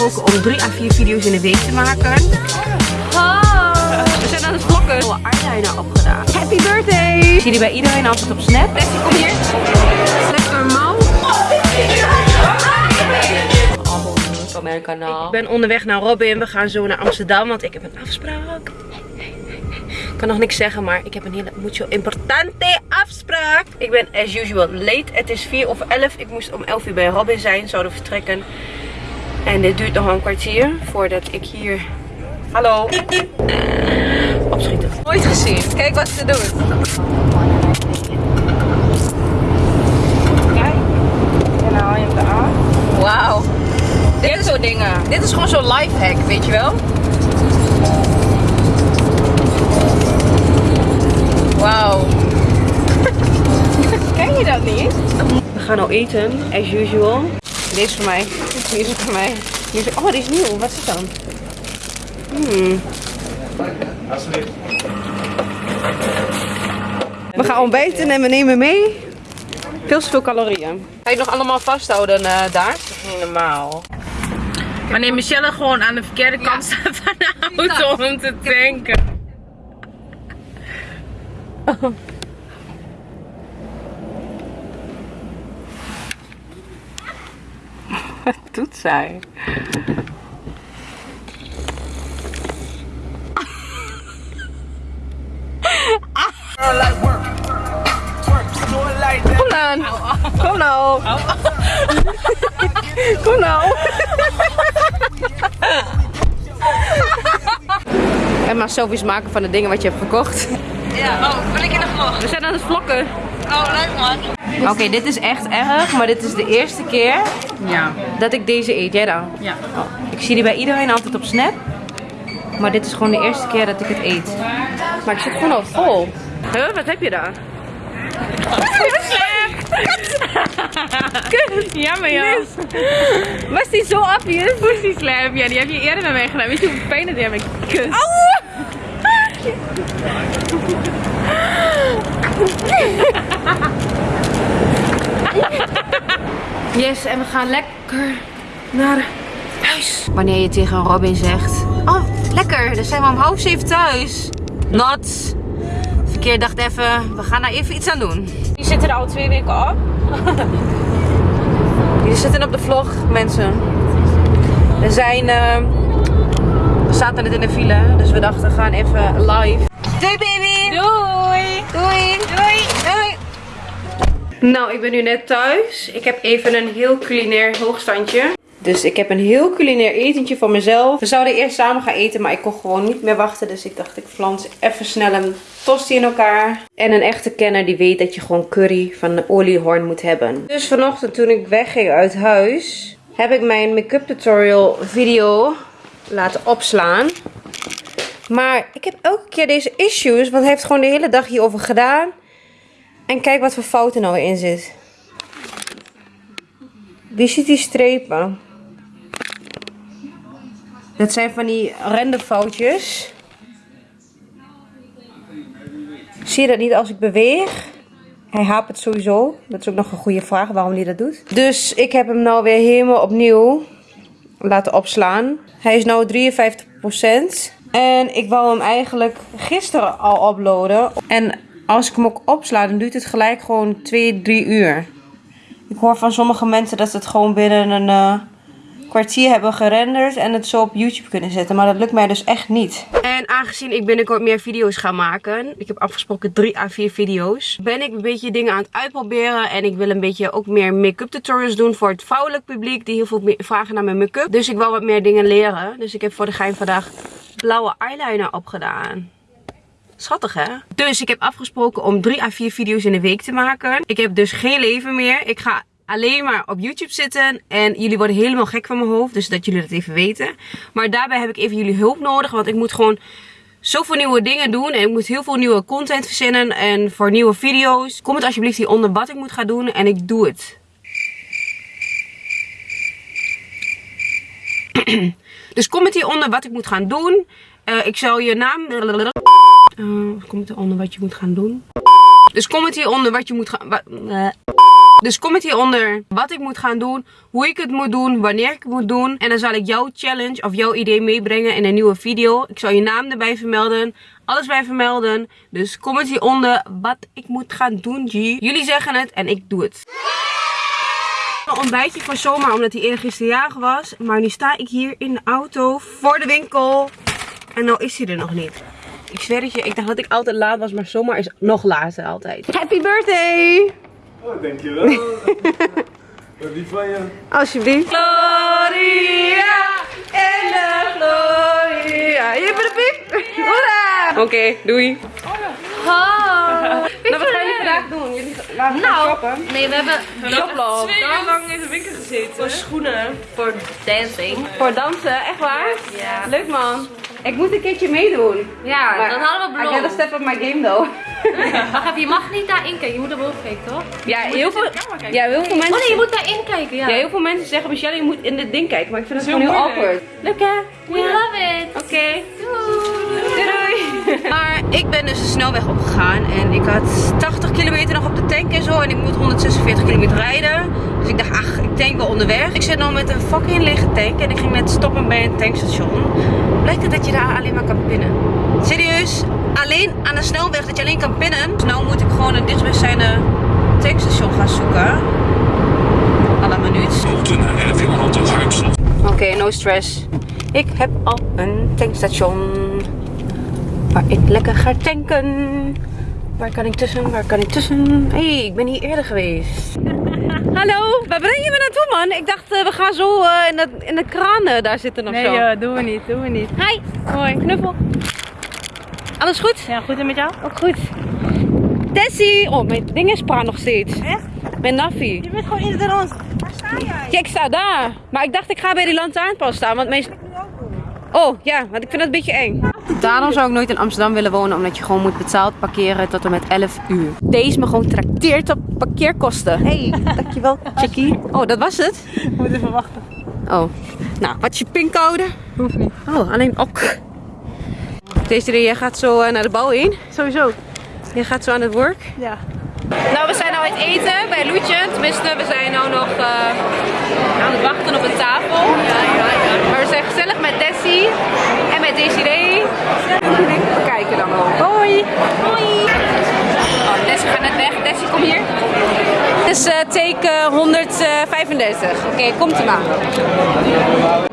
afgesproken om 3 à 4 video's in de week te maken. Oh, we zijn aan het vlokken. Ik heb eyeliner opgedaan. Happy birthday! Ik zie jullie bij iedereen altijd op Snap. Leslie, kom hier. Lekker normaal. Op mijn kanaal. Ik ben onderweg naar Robin. We gaan zo naar Amsterdam, want ik heb een afspraak. Ik kan nog niks zeggen, maar ik heb een hele mucho importante afspraak. Ik ben as usual late. Het is 4 of 11. Ik moest om 11 uur bij Robin zijn. Zouden vertrekken. En dit duurt nog een kwartier voordat ik hier... Hallo. Opschieten. Nooit gezien. Kijk wat ze doet. Kijk. En dan haal je hem eraan. Wauw. Dit is soort dingen. Dit is gewoon zo'n lifehack, weet je wel? Wauw. Ken je dat niet? We gaan nou eten, as usual. Deze is voor mij. Deze is voor mij. Oh, die is nieuw. Wat is het dan? Hmm. We gaan ontbijten en we nemen mee veel te veel calorieën. Ga je het nog allemaal vasthouden uh, daar? Niet normaal. Wanneer Michelle gewoon aan de verkeerde kant staat van de auto om te tanken. Wat doet zij? Kom dan. Kom nou. Kom nou. En maar selfies maken van de dingen wat je hebt gekocht. Ja, oh, ben ik in de vlog? We zijn aan het vlokken. Oh, leuk man. Oké, dit is echt erg, maar dit is de eerste keer Ja. dat ik deze eet. Jij dan? Ja. Ik zie die bij iedereen altijd op Snap. Maar dit is gewoon de eerste keer dat ik het eet. Maar ik zit gewoon al vol. Huh, wat heb je daar? Jammer joh. Was die zo obvious? Pussy slap. Ja, die heb je eerder bij mij gedaan. Weet je hoeveel pijn dat die heb ik kus? Yes, en we gaan lekker naar huis. Wanneer je tegen Robin zegt... Oh, lekker, dan zijn we om half zeven thuis. Not. Verkeer dacht even, we gaan daar even iets aan doen. Die zitten er al twee weken op. Die zitten op de vlog, mensen. We zijn... eh, we zaten net in de file, dus we dachten we gaan even live. Doei baby! Doei. Doei! Doei! Doei! Nou, ik ben nu net thuis. Ik heb even een heel culinair hoogstandje. Dus ik heb een heel culinair etentje voor mezelf. We zouden eerst samen gaan eten, maar ik kon gewoon niet meer wachten. Dus ik dacht, ik flans even snel een tosti in elkaar. En een echte kenner die weet dat je gewoon curry van de oliehoorn moet hebben. Dus vanochtend toen ik wegging uit huis, heb ik mijn make-up tutorial video laten opslaan. Maar ik heb elke keer deze issues, want hij heeft gewoon de hele dag hierover gedaan. En kijk wat voor fouten nou in zit. Wie ziet die strepen? Dat zijn van die renderfoutjes. Zie je dat niet als ik beweeg? Hij hapert sowieso. Dat is ook nog een goede vraag waarom hij dat doet. Dus ik heb hem nou weer helemaal opnieuw laten opslaan. Hij is nu 53%. En ik wou hem eigenlijk gisteren al uploaden. En als ik hem ook opsla, dan duurt het gelijk gewoon 2, 3 uur. Ik hoor van sommige mensen dat ze het gewoon binnen een eh, kwartier hebben gerenderd en het zo op YouTube kunnen zetten. Maar dat lukt mij dus echt niet. En aangezien ik binnenkort meer video's ga maken, ik heb afgesproken 3 à 4 video's, ben ik een beetje dingen aan het uitproberen. En ik wil een beetje ook meer make-up tutorials doen voor het vrouwelijk publiek die heel veel vragen naar mijn make-up. Dus ik wil wat meer dingen leren. Dus ik heb voor de gein vandaag blauwe eyeliner opgedaan. Schattig hè? Dus ik heb afgesproken om 3 à 4 video's in de week te maken. Ik heb dus geen leven meer. Ik ga alleen maar op YouTube zitten. En jullie worden helemaal gek van mijn hoofd. Dus dat jullie dat even weten. Maar daarbij heb ik even jullie hulp nodig. Want ik moet gewoon zoveel nieuwe dingen doen. En ik moet heel veel nieuwe content verzinnen. En voor nieuwe video's. Comment alsjeblieft hieronder wat ik moet gaan doen. En ik doe het. Dus comment hieronder wat ik moet gaan doen. Eh, ik zal je naam... Eh, comment hieronder wat je moet gaan doen. Dus comment hieronder wat je moet gaan... wa- eh. Dus comment hieronder wat ik moet gaan doen, hoe ik het moet doen, wanneer ik het moet doen. En dan zal ik jouw challenge of jouw idee meebrengen in een nieuwe video. Ik zal je naam erbij vermelden, alles bij vermelden. Dus comment hieronder wat ik moet gaan doen, G. Jullie zeggen het en ik doe het. Een ontbijtje voor zomaar omdat hij eergisteren jarig was. Maar nu sta ik hier in de auto voor de winkel. En nou is hij er nog niet. Ik zweer het je, ik dacht dat ik altijd laat was, maar zomaar is nog later altijd. Happy birthday! Oh, dankjewel. Wat lief van je. Alsjeblieft. Gloria en de Gloria. Je bent de piep. Hoera! Oké, doei. Oh, Nou, wat gaan jullie vandaag doen? Jullie gaan Nou, shoppen. nee, we hebben Jobloop. Twee uur lang in de winkel gezeten. Voor schoenen. voor dancing. Voor dansen, echt waar? Ja. Leuk man. Ik moet een keertje meedoen. Ja, Maar dat hadden we I gotta beloofd. step up my game though. Wacht even, je mag niet daarin kijken. Je moet er boven kijken, toch? Ja, heel veel, ja, heel veel mensen... Oh nee, je moet daarin kijken, ja. Ja, heel veel mensen zeggen, Michelle, je moet in dit ding kijken. Maar ik vind het gewoon heel heel moeilijk. awkward. Leuk hè? We love it. Oké. Doei doei. Maar ik ben dus de snelweg opgegaan en ik had 80 kilometer nog op de tank en zo. En ik moet 146 kilometer rijden. Dus ik dacht, ach, ik tank wel onderweg. Ik zit nou met een fucking lege tank en ik ging net stoppen bij een tankstation. Blijkt het dat je daar alleen maar kan pinnen. Serieus? Alleen aan de snelweg dat je alleen kan pinnen. Dus nou moet ik gewoon een dichtstbijzijnde tankstation gaan zoeken. La minuut. Oké, no stress. Ik heb al een tankstation. Waar ik lekker ga tanken. Waar kan ik tussen? Waar kan ik tussen? Hé, hey, ik ben hier eerder geweest. Hallo, waar breng je me naartoe man? Ik dacht eh, we gaan zo eh, in, de, in de kraan eh, daar zitten of Nee, zo. eh, doen we niet, doen we niet. Hi, hoi, knuffel. Alles goed? Ja, goed en met jou? Ook goed. Tessie! Oh, mijn ding is praat nog steeds. Echt? Mijn naffie. Je bent gewoon in de rond. Waar sta jij? Ja, ik sta daar. Maar ik dacht ik ga bij die lantaarnpaal staan, want mijn... Oh, ja, want ik vind dat een beetje eng. Daarom zou ik nooit in Amsterdam willen wonen, omdat je gewoon moet betaald parkeren tot en met 11 uur. Deze me gewoon trakteert op parkeerkosten. Hey, dankjewel, chickie. Oh, dat was het? Moet even wachten. Oh, nou, wat is je pincode? Hoeft niet. Oh, alleen ok. Deze jij gaat zo eh, naar de bouw heen. Sowieso. Je gaat zo aan het werk. Ja. Nou, we zijn nou uit eten bij Loetje. Tenminste, we zijn nou nog eh, aan het wachten op een tafel. Maar we zijn gezellig met Dessie en met Desiree. We kijken dan ook. Hoi! Hoi! Oh, Dessie gaat net weg. Dessie, kom hier. Dit is eh, take eh, 135. Oké, komt ie maar.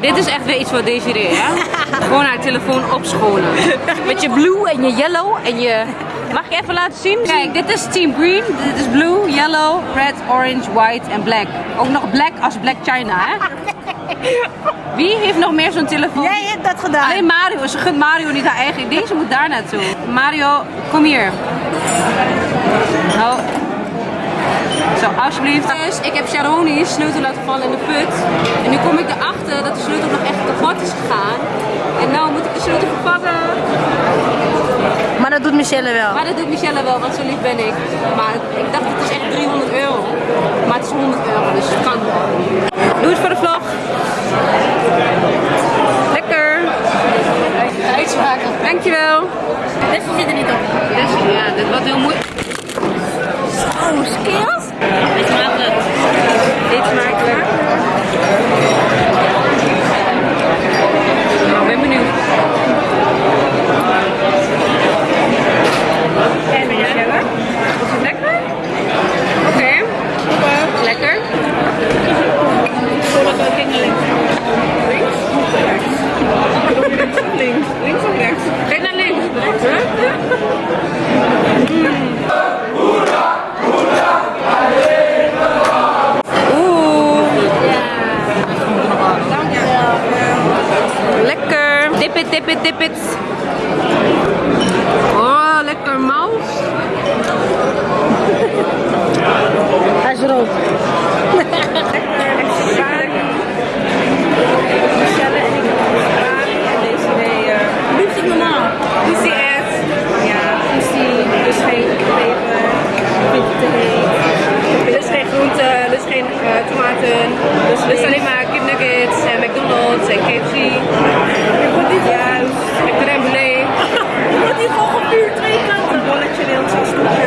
Dit is echt weer iets voor Desiree, hè? Gewoon haar telefoon opschonen. Met je blue en je yellow en je... Mag ik even laten zien? Kijk, dit is Team Green. Dit is blue, yellow, red, orange, white en black. Ook nog black als Black China, hè? Wie heeft nog meer zo'n telefoon? Jij hebt dat gedaan. Alleen Mario. Ze gunt Mario niet haar eigen. Deze moet daar naartoe. Mario, kom hier. Nou. Zo, alsjeblieft. Dus ik heb Sharoni's sleutel laten vallen in de put. En nu kom ik erachter dat de sleutel nog echt kapot is gegaan. En nou moet ik de sleutel vervangen. Doet Michelle wel. Maar dat doet Michelle wel, want zo lief ben ik. Maar ik dacht het is echt 300 euro. Maar het is 100 euro, dus het kan. Doe het voor de vlog. Lekker. Uitspraken. Dankjewel. Deze zit er niet op. Ja, dit wordt heel moeilijk. Oh, skills? Dit smaakt het. Dit smaakt. Nou, ik ben benieuwd. En Michelle? Is het lekker? Oké. Lekker. Links? Links. Links of rechts? Kijk naar links. Oeh. Lekker. Dip it, dip it, dip it. Oh, lekker mouse. Hij is rood. Michelle en ik en deze idee. Liefst normaal. Lucy Ed. Ja, Lucy. Dus geen peper. Vind te heet. Dus geen groenten, dus geen eh, tomaten. Dus, dus alleen maar kipnuggets en McDonald's en KFC. Juist. En crème brûlée. Wordt hier gewoon gepuurd twee kanten. Rolletje, deelt zo'n snoepje.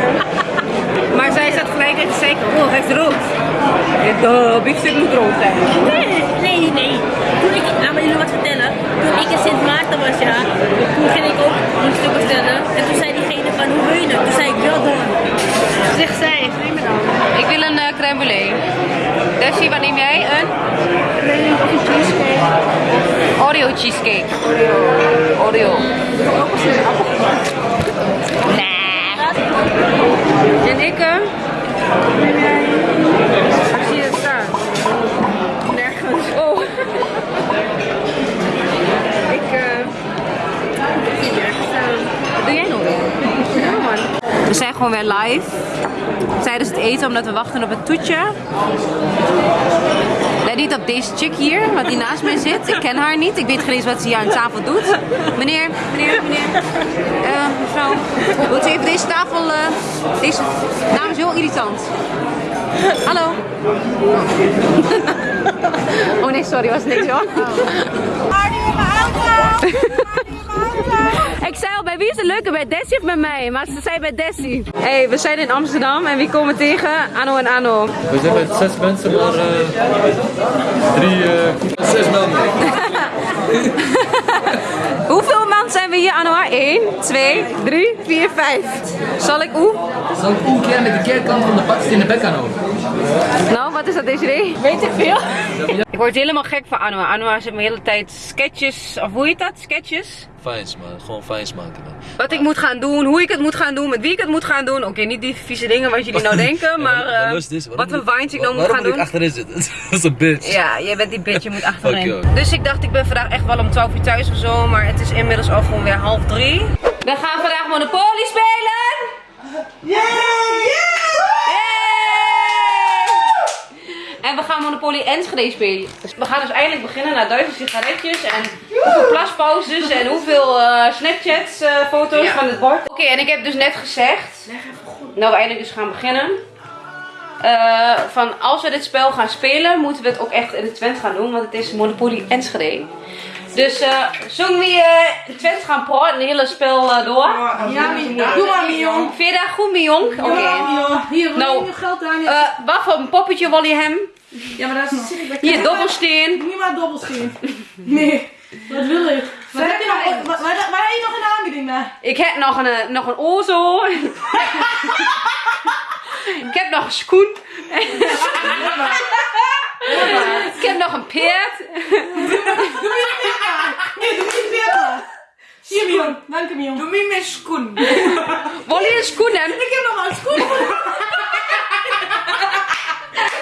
Maar zij zat gelijk in te zeggen, oh, hij is rood. De biefstuk moet rood zijn. Nee, nee, nee. Toen ik, laat me jullie wat vertellen. Toen ik in Sint Maarten was, ja, toen ging ik ook een stuk bestellen. En toen zei diegene van, hoe wil je het? Toen zei ik, wel dan. Zegt zij, neem me dan. Ik wil een eh, crème brûlée. Desi, wat neem jij? Een? Oreo cheesecake. Oreo. Oreo. Nee. En ik? eh? Ik zie het staan. Nergens. Oh. ik eh. ik zie nergens staan. Wat doe jij nog weer? Ja man. We zijn gewoon weer live tijdens het eten omdat we wachten op het toetje. Let niet op deze chick hier, wat die naast mij zit. Ik ken haar niet. Ik weet geen eens wat ze hier aan tafel doet. Meneer, meneer, meneer. Eh, mevrouw, wilt u even deze tafel... eh, deze naam is heel irritant. Hallo. Oh nee, sorry, was niks hoor. Ik zei al, bij wie is het leuker? Bij Desi of bij mij? Maar ze zei bij Desi. hey, we zijn in Amsterdam en wie komen tegen? Anno en Anno. We zijn met zes mensen, maar eh, drie, eh, zes man. Hoeveel man zijn we hier, Anno? 1, 2, 3, 4, 5. Zal ik oe? Zal ik een keer met de keerkant van de bakst in de bek aan houden? Nou, wat is dat deze Weet ik veel. ik word helemaal gek van Anno. Anno zit me de hele tijd sketches, of hoe heet dat? Sketches? Fijns man, gewoon fijns maken man. Wat ik moet gaan doen, hoe ik het moet gaan doen, met wie ik het moet gaan doen. Oké, niet die vieze dingen wat jullie nou denken, maar Ja, eh, waarom wat voor vines ik nou moet gaan Waarom doen. moet ik achterin zitten? Dat is een bitch. Ja, jij bent die bitch, je moet achterin. Oké. Dus ik dacht, ik ben vandaag echt wel om 12 uur thuis of zo, maar het is inmiddels al gewoon weer half drie. We gaan vandaag Monopoly spelen! En we gaan Monopoly Enschede spelen. Dus we gaan dus eindelijk beginnen na duizend sigaretjes en hoeveel plaspauzes en hoeveel eh, Snapchats eh, foto's van het bord. Oké, en ik heb dus net gezegd, nou we eindelijk dus gaan beginnen. Eh, van als we dit spel gaan spelen, moeten we het ook echt in de Twent gaan doen, want het is Monopoly Enschede. Dus eh zullen we eh, in Twent gaan praten, het hele spel eh, door? Ja, doe maar, Mion. Vind je dat goed, Mion? Oké. Hier, Nou, je geld aan. Eh, wat voor een poppetje wil je hem? Ja, maar daar zit ik bij. Hier, dobbelsteen. Niet maar dobbelsteen. Nee, wat wil ik? Wat heb je nog, waar, waar, waar heb je nog een aanbieding naar? Ik heb nog een, eh, nog een ozo. ik heb nog een schoen. ik heb nog een peert. Nee, doe niet meer. Hier, Mion. Dank je, Mion. Doe niet meer schoen. Wil je een schoen hebben? Ik heb nog een schoen.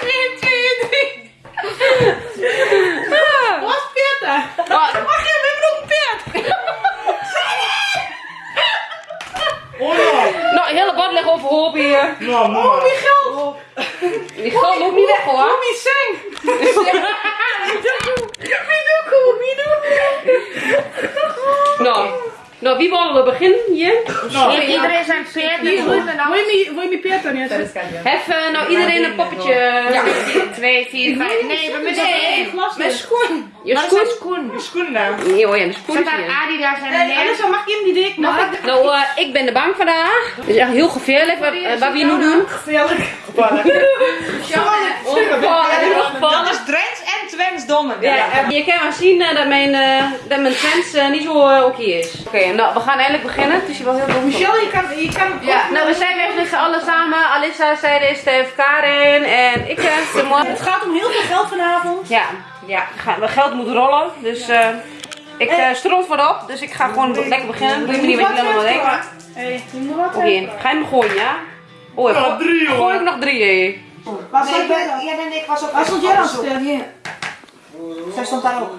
1, 2, 3. Wat peert daar? Wat? Wacht even, we hebben nog een peert. Oh Liggen overhoop hier. man. Oh, die geld. Die geld loopt niet weg hoor. Wie zing? Wie doe Nou, nou wie willen we beginnen hier? Iedereen zijn peert. Wil je mijn peert dan niet? Even, nou iedereen een poppetje. Ja. 2, 4, 5. Nee, we moeten één. glas Met schoen. Je schoen? Schoen daar. Nee hoor, ja, de schoen is hier. Adidas en Hey, anders mag ik hem die dik maken. Nou, eh, ik ben de bang vandaag. Het is echt heel gevaarlijk wat, eh, wat we hier nu doen. Gevaarlijk. Ongevallen. Drents en Twents dommen. Ja, je kan wel zien eh, dat mijn, eh, dat mijn eh, niet zo oké is. Oké, nou we gaan eindelijk beginnen. Het is hier wel heel dom. Michel, je kan, je kan Ja, nou we zijn weer met z'n allen samen. Alissa, Zijde, Stef, Karin en ik. Simon. Het gaat om heel veel geld vanavond. Ja, ja, geld moet rollen. Dus eh ik uh, stront voorop. Dus ik ga gewoon lekker beginnen. Doe je me niet wat je allemaal denkt. Oké, Hey, je moet wat hebben. ga je hem gooien, ja? Oh, Ja, drie, jongen. Gooi ik nog drie, hé. Was ik ben, ja, en ik was ook Waar stond jij dan, Stef? Hier. Zij stond daar ook.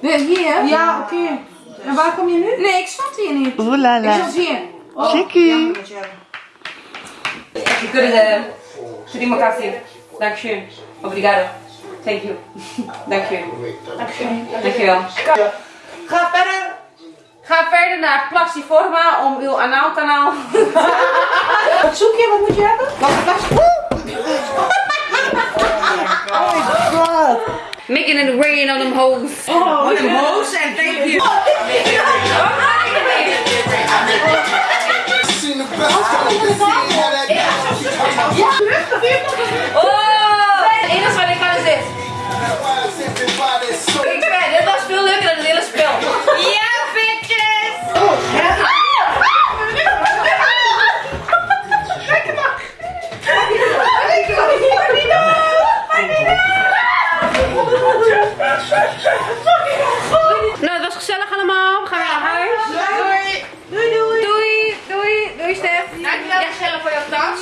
Hier? Ja, oké. En waar kom je nu? Nee, ik stond hier niet. Ik stond hier. Chickie. Je kunt het. Terima kasih. Dankjewel. Obrigado. Thank you. Dankjewel. Dankjewel. Ga verder. Ga verder naar Plastiforma om uw anaalkanaal. Wat zoek je? Wat moet je hebben? Wat een glas. Making it rain on them hoes. Oh, Wat een hoos en thank you. Oh! Dankjewel Michelle voor jouw tas.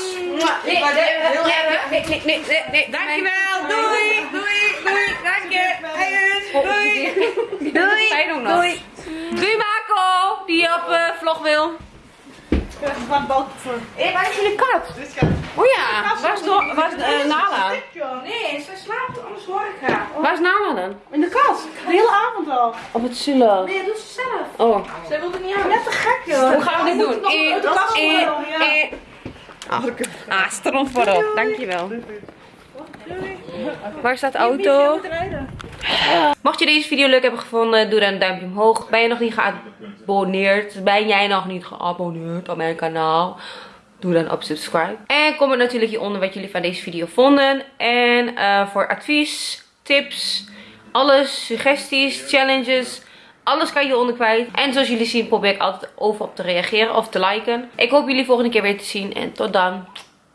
Ik waardeer het heel erg. Nee, nee, nee, nee, nee. Dankjewel. Doei. Doei. Doei. Dank je. Doei. Doei. Doei. Doei, Marco. Die op eh, vlog wil. Hé, waar is jullie kat? Oh ja, waar is, no waar is eh, Nala? Nee, ze slaapt, anders hoor ik haar. Waar is Nala dan? In de kast. De hele avond al. Op het zullen. Nee, dat doet ze zelf. Oh. Zij wil er niet aan. Net te gek joh. Hoe gaan we dit doen? Eh, de kast eh, eh. Ah, stront voorop. Dankjewel. Waar staat de auto? Mocht je deze video leuk hebben gevonden, doe dan een duimpje omhoog. Ben je nog niet geabonneerd? Ben jij nog niet geabonneerd op mijn kanaal? Doe dan op subscribe. En comment natuurlijk hieronder wat jullie van deze video vonden. En eh, voor advies, tips, alles, suggesties, challenges. Alles kan je hieronder kwijt. En zoals jullie zien probeer ik altijd overal op te reageren of te liken. Ik hoop jullie volgende keer weer te zien. En tot dan.